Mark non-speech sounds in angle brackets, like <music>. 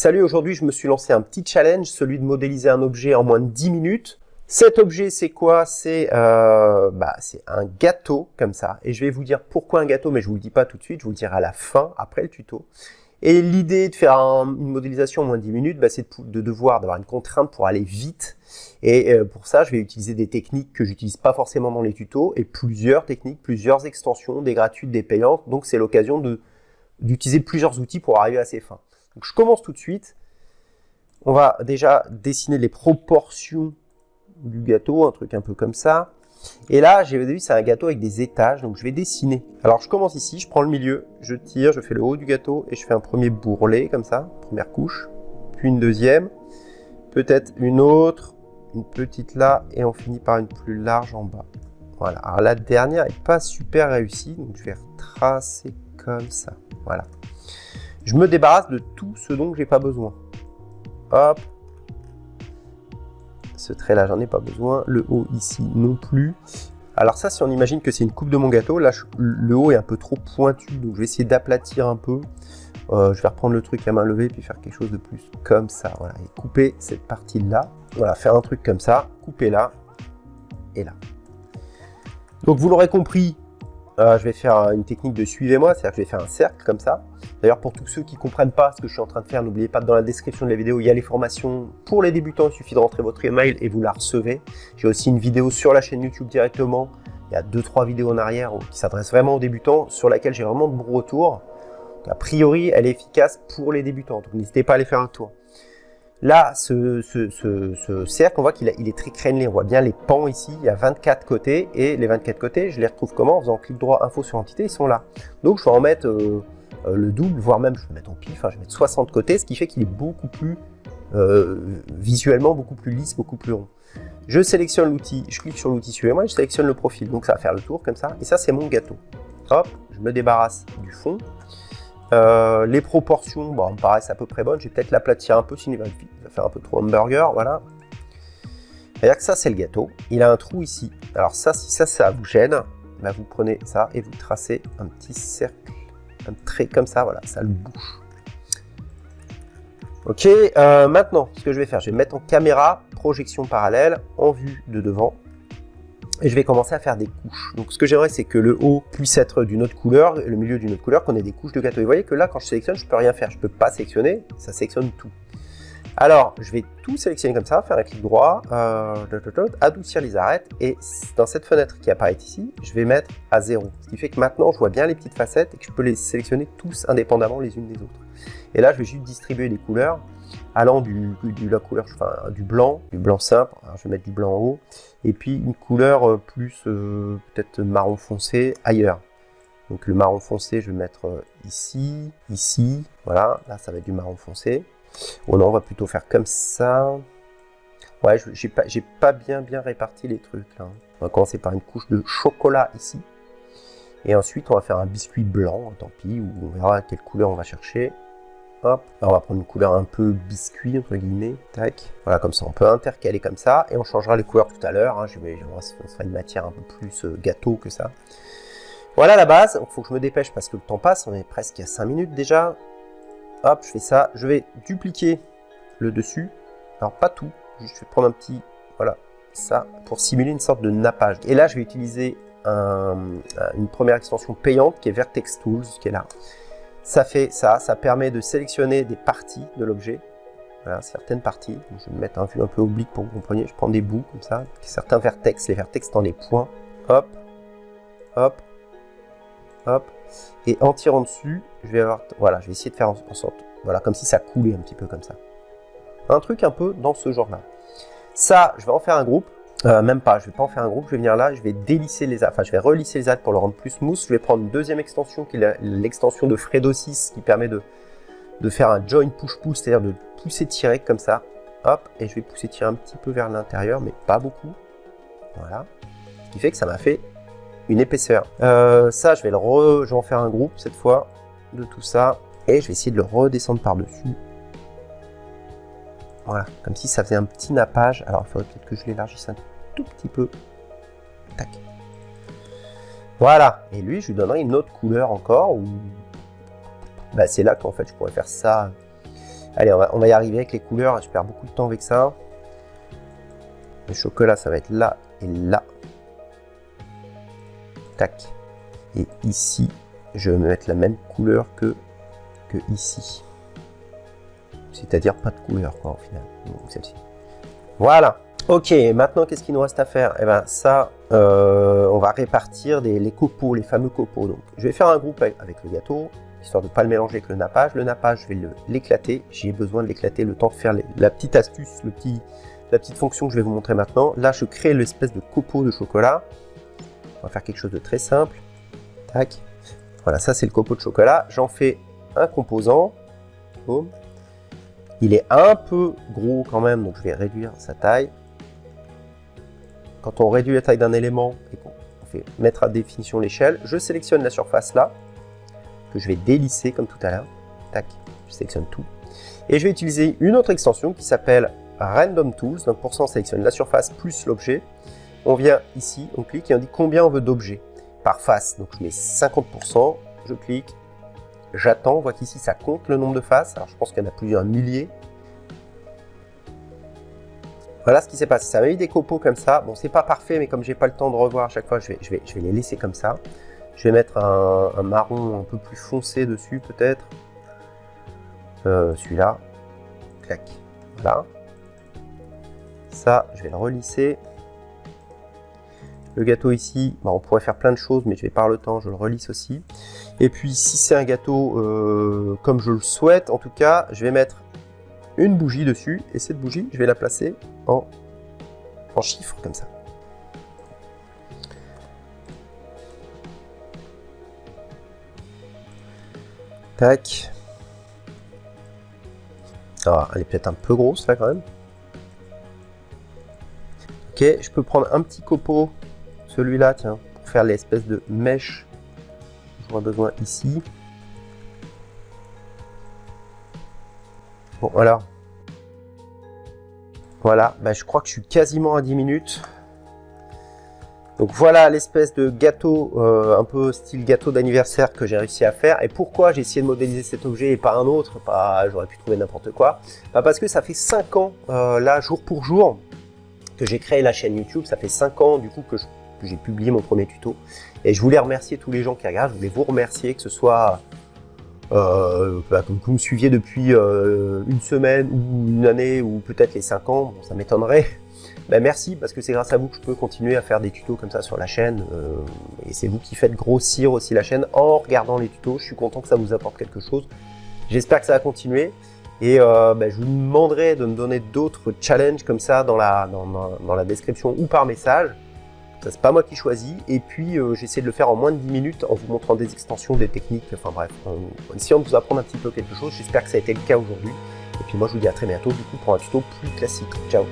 Salut, aujourd'hui je me suis lancé un petit challenge, celui de modéliser un objet en moins de 10 minutes. Cet objet c'est quoi? C'est euh, bah, un gâteau comme ça. Et je vais vous dire pourquoi un gâteau, mais je vous le dis pas tout de suite, je vous le dirai à la fin, après le tuto. Et l'idée de faire une modélisation en moins de 10 minutes, bah, c'est de, devoir d'avoir une contrainte pour aller vite. Et euh, pour ça, je vais utiliser des techniques que j'utilise pas forcément dans les tutos, et plusieurs techniques, plusieurs extensions, des gratuites, des payantes. Donc c'est l'occasion d'utiliser plusieurs outils pour arriver à ces fins. Je commence tout de suite. On va déjà dessiner les proportions du gâteau, un truc un peu comme ça. Et là, j'ai vu, c'est un gâteau avec des étages, donc je vais dessiner. Alors je commence ici, je prends le milieu, je tire, je fais le haut du gâteau et je fais un premier bourrelet comme ça, première couche, puis une deuxième, peut-être une autre, une petite là, et on finit par une plus large en bas. Voilà, alors la dernière est pas super réussie, donc je vais retracer comme ça, voilà. Je me débarrasse de tout ce dont j'ai pas besoin. Hop. Ce trait-là, j'en ai pas besoin. Le haut ici non plus. Alors ça, si on imagine que c'est une coupe de mon gâteau, là, le haut est un peu trop pointu, donc je vais essayer d'aplatir un peu. Euh, je vais reprendre le truc à main levée, puis faire quelque chose de plus comme ça, voilà, et couper cette partie-là. Voilà, faire un truc comme ça, couper là, et là. Donc vous l'aurez compris, je vais faire une technique de suivez-moi, c'est-à-dire que je vais faire un cercle comme ça. D'ailleurs, pour tous ceux qui ne comprennent pas ce que je suis en train de faire, n'oubliez pas que dans la description de la vidéo, il y a les formations pour les débutants. Il suffit de rentrer votre email et vous la recevez. J'ai aussi une vidéo sur la chaîne YouTube directement. Il y a deux trois vidéos en arrière qui s'adressent vraiment aux débutants, sur laquelle j'ai vraiment de bons retours. a priori, elle est efficace pour les débutants, donc n'hésitez pas à aller faire un tour. Là, ce, cercle, on voit qu'il est très crénelé. On voit bien les pans ici. Il y a 24 côtés. Et les 24 côtés, je les retrouve comment En faisant clic droit, info sur entité, ils sont là. Donc, je vais en mettre euh, euh, le double, voire même, je vais mettre en pif. Enfin, je vais mettre 60 côtés, ce qui fait qu'il est beaucoup plus, euh, visuellement, beaucoup plus lisse, beaucoup plus rond. Je sélectionne l'outil, je clique sur l'outil suivez-moi, je sélectionne le profil. Donc, ça va faire le tour comme ça. Et ça, c'est mon gâteau. Hop, je me débarrasse du fond. Euh, les proportions, bon, me paraissent à peu près bonnes. Je vais peut-être l'aplatir un peu, sinon il va, faire un peu trop hamburger, voilà. C'est-à-dire que ça, c'est le gâteau. Il a un trou ici. Alors ça, si ça, ça vous gêne, bah, vous prenez ça et vous tracez un petit cercle, un trait comme ça, voilà, ça le bouche. Ok, euh, maintenant, ce que je vais faire, je vais mettre en caméra, projection parallèle, en vue de devant et je vais commencer à faire des couches. Donc ce que j'aimerais c'est que le haut puisse être d'une autre couleur, le milieu d'une autre couleur, qu'on ait des couches de gâteau. Et vous voyez que là quand je sélectionne, je peux rien faire, je peux pas sélectionner, ça sélectionne tout. Alors je vais tout sélectionner comme ça, faire un clic droit, euh, adoucir les arêtes, et dans cette fenêtre qui apparaît ici, je vais mettre à 0. Ce qui fait que maintenant je vois bien les petites facettes et que je peux les sélectionner tous indépendamment les unes des autres. Et là je vais juste distribuer les couleurs allant du, blanc, du blanc simple, je vais mettre du blanc en haut, et puis une couleur euh, plus euh, peut-être marron foncé ailleurs. Donc le marron foncé, je vais mettre euh, ici, ici, voilà, là ça va être du marron foncé. Ou non, on va plutôt faire comme ça. Ouais, j'ai pas, bien réparti les trucs là. On va commencer par une couche de chocolat ici. Et ensuite, on va faire un biscuit blanc, tant pis, ou on verra quelle couleur on va chercher. On va prendre une couleur un peu biscuit, entre guillemets, tac. Voilà, comme ça, on peut intercaler comme ça, et on changera les couleurs tout à l'heure. Hein. Je vais, on sera une matière un peu plus euh, gâteau que ça. Voilà la base, il faut que je me dépêche parce que le temps passe, on est presque à 5 minutes déjà. Hop, je fais ça, je vais dupliquer le dessus. Alors pas tout, je vais prendre un petit, voilà, ça, pour simuler une sorte de nappage. Et là, je vais utiliser une première extension payante qui est Vertex Tools, qui est là. Ça fait ça, ça permet de sélectionner des parties de l'objet, voilà, certaines parties. Je vais me mettre un vue un peu oblique pour que vous compreniez. Je prends des bouts comme ça, certains vertex, les vertex dans les points. Hop, hop, hop. Et en tirant dessus, je vais avoir, voilà, je vais essayer de faire en sorte, voilà, comme si ça coulait un petit peu comme ça. Un truc un peu dans ce genre-là. Ça, je vais en faire un groupe. Euh, même pas, je vais pas en faire un groupe, je vais venir là, je vais délisser les enfin je vais relisser les aides pour le rendre plus smooth. Je vais prendre une deuxième extension qui est l'extension de Fredo 6 qui permet de, de faire un join push-pull, c'est-à-dire de pousser tirer comme ça. Hop, et je vais pousser tirer un petit peu vers l'intérieur, mais pas beaucoup. Voilà. Ce qui fait que ça m'a fait une épaisseur. Euh, ça, je vais, le re... je vais en faire un groupe cette fois de tout ça. Et je vais essayer de le redescendre par-dessus. Voilà, comme si ça faisait un petit nappage. Alors, il faudrait peut-être que je l'élargisse un tout petit peu. Tac. Voilà. Et lui, je lui donnerai une autre couleur encore. Bah, c'est là qu'en fait, je pourrais faire ça Allez, on va, on va y arriver avec les couleurs. Je perds beaucoup de temps avec ça. Le chocolat, ça va être là et là. Tac. Et ici, je vais mettre la même couleur que, que ici. C'est-à-dire pas de couleur, quoi, au final. celle-ci. Voilà. Ok, maintenant, qu'est-ce qu'il nous reste à faire? Eh ben, ça, euh, on va répartir les copeaux, les fameux copeaux. Donc, je vais faire un groupe avec, le gâteau, histoire de ne pas le mélanger avec le nappage. Le nappage, je vais l'éclater. J'ai besoin de l'éclater le temps de faire la petite astuce, la petite fonction que je vais vous montrer maintenant. Là, je crée l'espèce de copeau de chocolat. On va faire quelque chose de très simple. Tac. Voilà, ça c'est le copeau de chocolat. J'en fais un composant. Il est un peu gros quand même, donc je vais réduire sa taille. Quand on réduit la taille d'un élément et qu'on fait mettre à définition l'échelle, je sélectionne la surface là, que je vais délisser comme tout à l'heure. Tac, je sélectionne tout. Et je vais utiliser une autre extension qui s'appelle Random Tools. Donc pour ça, on sélectionne la surface plus l'objet. On vient ici, on clique et on dit combien on veut d'objets par face. Donc je mets 50%, je clique, j'attends, on voit qu'ici ça compte le nombre de faces. Alors je pense qu'il y en a plusieurs milliers. Voilà ce qui s'est passé. Ça m'a mis des copeaux comme ça. Bon, c'est pas parfait, mais comme j'ai pas le temps de revoir à chaque fois, je vais, je vais, je vais les laisser comme ça. Je vais mettre un, marron un peu plus foncé dessus, peut-être. Euh, celui-là. Clac. Voilà. Ça, je vais le relisser. Le gâteau ici, bah, on pourrait faire plein de choses, mais je vais pas le temps, je le relisse aussi. Et puis, si c'est un gâteau euh, comme je le souhaite, en tout cas, je vais mettre une bougie dessus, et cette bougie, je vais la placer en, en chiffres, comme ça. Tac. Ah, elle est peut-être un peu grosse là quand même. Ok, je peux prendre un petit copeau celui-là, tiens, pour faire l'espèce de mèche. J'aurai besoin ici. Bon, alors. Voilà, bah, je crois que je suis quasiment à 10 minutes. Donc voilà l'espèce de gâteau, euh, un peu style gâteau d'anniversaire que j'ai réussi à faire. Et pourquoi j'ai essayé de modéliser cet objet et pas un autre? Pas, J'aurais pu trouver n'importe quoi. Bah, parce que ça fait 5 ans, euh, là, jour pour jour, que j'ai créé la chaîne YouTube. Ça fait 5 ans, du coup, que je j'ai publié mon premier tuto. Et je voulais remercier tous les gens qui regardent, je voulais vous remercier, que ce soit euh, bah, comme vous me suiviez depuis euh, une semaine ou une année ou peut-être les cinq ans, ça m'étonnerait. <laughs> Ben merci parce que c'est grâce à vous que je peux continuer à faire des tutos comme ça sur la chaîne euh, et c'est vous qui faites grossir aussi la chaîne en regardant les tutos. Je suis content que ça vous apporte quelque chose. J'espère que ça va continuer et ben, je vous demanderai de me donner d'autres challenges comme ça dans la description ou par message. Ça, c'est pas moi qui choisis. Et puis, euh, j'essaie de le faire en moins de 10 minutes en vous montrant des extensions, des techniques. Enfin bref, en essayant de vous apprendre un petit peu quelque chose. J'espère que ça a été le cas aujourd'hui. Et puis moi, je vous dis à très bientôt, du coup, pour un tuto plus classique. Ciao